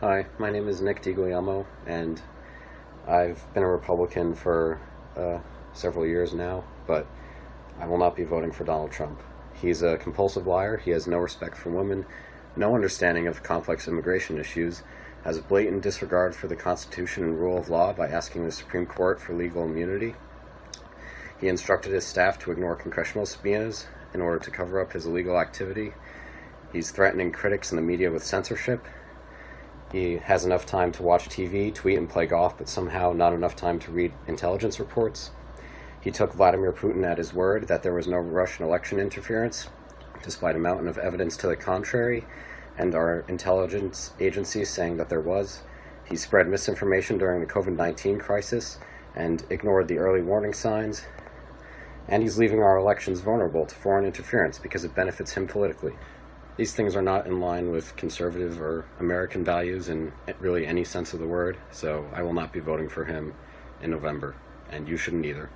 Hi, my name is Nick DiGuglielmo, and I've been a Republican for uh, several years now, but I will not be voting for Donald Trump. He's a compulsive liar, he has no respect for women, no understanding of complex immigration issues, has a blatant disregard for the Constitution and rule of law by asking the Supreme Court for legal immunity. He instructed his staff to ignore congressional subpoenas in order to cover up his illegal activity. He's threatening critics and the media with censorship, he has enough time to watch TV, tweet, and play golf, but somehow not enough time to read intelligence reports. He took Vladimir Putin at his word that there was no Russian election interference, despite a mountain of evidence to the contrary, and our intelligence agencies saying that there was. He spread misinformation during the COVID 19 crisis and ignored the early warning signs. And he's leaving our elections vulnerable to foreign interference because it benefits him politically. These things are not in line with conservative or American values in really any sense of the word, so I will not be voting for him in November, and you shouldn't either.